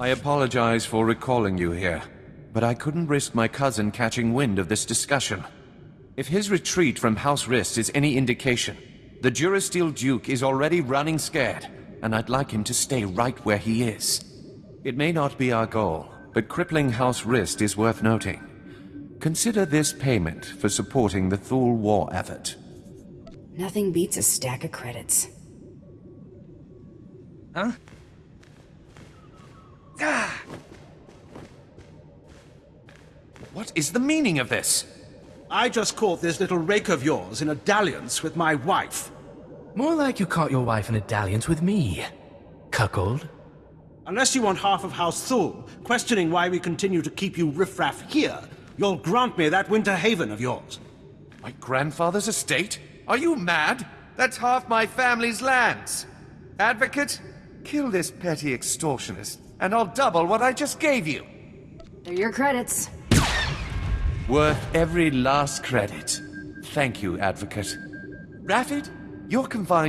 I apologize for recalling you here, but I couldn't risk my cousin catching wind of this discussion. If his retreat from House Rist is any indication, the Durasteel Duke is already running scared, and I'd like him to stay right where he is. It may not be our goal, but crippling House Rist is worth noting. Consider this payment for supporting the Thul war effort. Nothing beats a stack of credits. Huh? What is the meaning of this? I just caught this little rake of yours in a dalliance with my wife. More like you caught your wife in a dalliance with me. Cuckold. Unless you want half of House Thul, questioning why we continue to keep you riffraff here, you'll grant me that winter haven of yours. My grandfather's estate? Are you mad? That's half my family's lands. Advocate, kill this petty extortionist, and I'll double what I just gave you. They're your credits. Worth every last credit. Thank you, Advocate. Rafid, you're confined